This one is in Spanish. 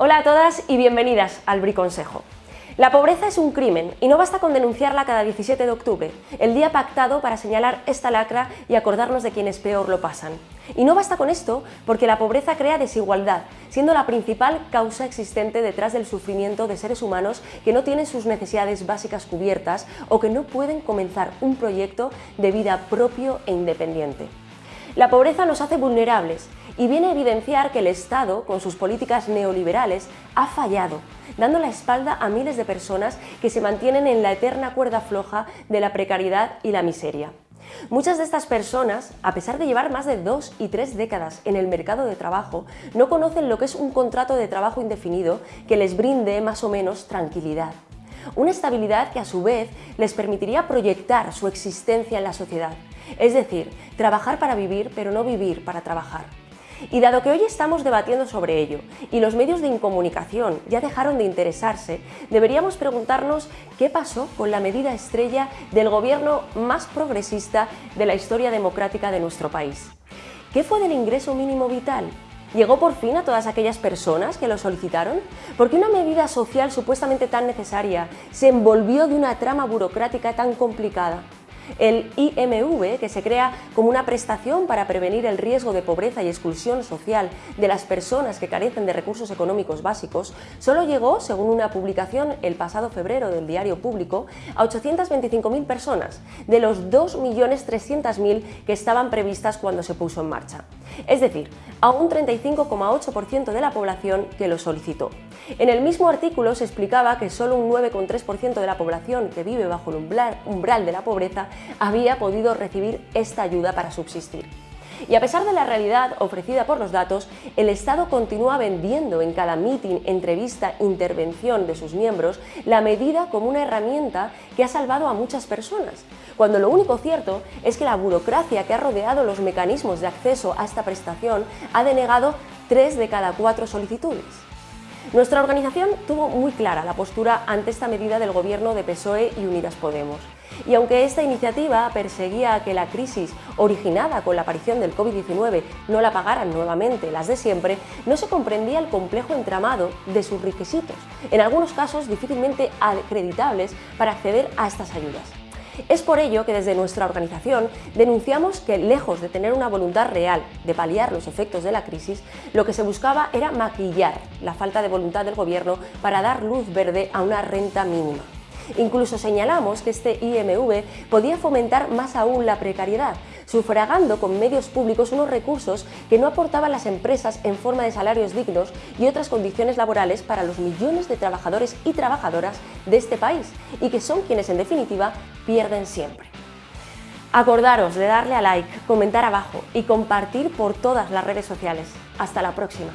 Hola a todas y bienvenidas al Briconsejo. La pobreza es un crimen y no basta con denunciarla cada 17 de octubre, el día pactado para señalar esta lacra y acordarnos de quienes peor lo pasan. Y no basta con esto porque la pobreza crea desigualdad, siendo la principal causa existente detrás del sufrimiento de seres humanos que no tienen sus necesidades básicas cubiertas o que no pueden comenzar un proyecto de vida propio e independiente. La pobreza nos hace vulnerables y viene a evidenciar que el Estado, con sus políticas neoliberales, ha fallado, dando la espalda a miles de personas que se mantienen en la eterna cuerda floja de la precariedad y la miseria. Muchas de estas personas, a pesar de llevar más de dos y tres décadas en el mercado de trabajo, no conocen lo que es un contrato de trabajo indefinido que les brinde más o menos tranquilidad. Una estabilidad que a su vez les permitiría proyectar su existencia en la sociedad, es decir, trabajar para vivir pero no vivir para trabajar. Y dado que hoy estamos debatiendo sobre ello y los medios de incomunicación ya dejaron de interesarse, deberíamos preguntarnos qué pasó con la medida estrella del gobierno más progresista de la historia democrática de nuestro país. ¿Qué fue del ingreso mínimo vital? ¿Llegó por fin a todas aquellas personas que lo solicitaron? ¿Por qué una medida social supuestamente tan necesaria se envolvió de una trama burocrática tan complicada? El IMV, que se crea como una prestación para prevenir el riesgo de pobreza y exclusión social de las personas que carecen de recursos económicos básicos, solo llegó, según una publicación el pasado febrero del Diario Público, a 825.000 personas, de los 2.300.000 que estaban previstas cuando se puso en marcha. Es decir, a un 35,8% de la población que lo solicitó. En el mismo artículo se explicaba que solo un 9,3% de la población que vive bajo el umbral de la pobreza había podido recibir esta ayuda para subsistir. Y a pesar de la realidad ofrecida por los datos, el Estado continúa vendiendo en cada mitin, entrevista, intervención de sus miembros la medida como una herramienta que ha salvado a muchas personas, cuando lo único cierto es que la burocracia que ha rodeado los mecanismos de acceso a esta prestación ha denegado tres de cada cuatro solicitudes. Nuestra organización tuvo muy clara la postura ante esta medida del gobierno de PSOE y Unidas Podemos. Y aunque esta iniciativa perseguía que la crisis originada con la aparición del COVID-19 no la pagaran nuevamente las de siempre, no se comprendía el complejo entramado de sus requisitos, en algunos casos difícilmente acreditables para acceder a estas ayudas. Es por ello que desde nuestra organización denunciamos que, lejos de tener una voluntad real de paliar los efectos de la crisis, lo que se buscaba era maquillar la falta de voluntad del Gobierno para dar luz verde a una renta mínima. Incluso señalamos que este IMV podía fomentar más aún la precariedad, sufragando con medios públicos unos recursos que no aportaban las empresas en forma de salarios dignos y otras condiciones laborales para los millones de trabajadores y trabajadoras de este país y que son quienes en definitiva pierden siempre. Acordaros de darle a like, comentar abajo y compartir por todas las redes sociales. Hasta la próxima.